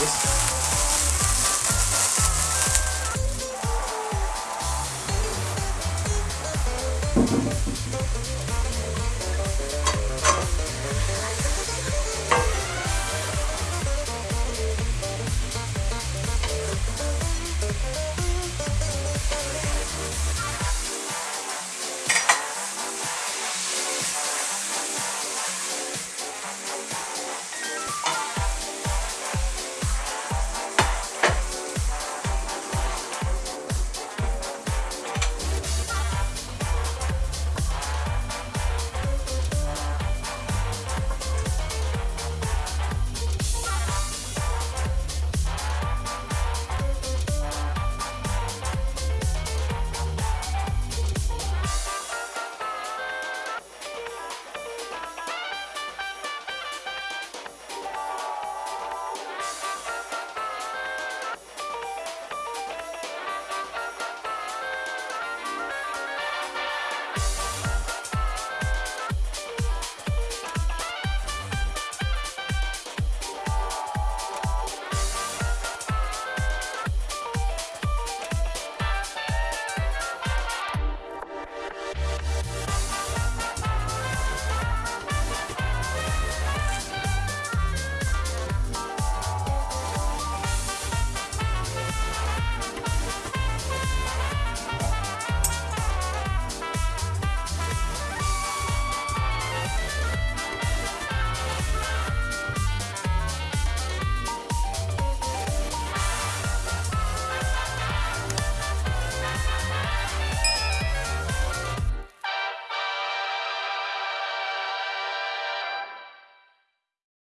This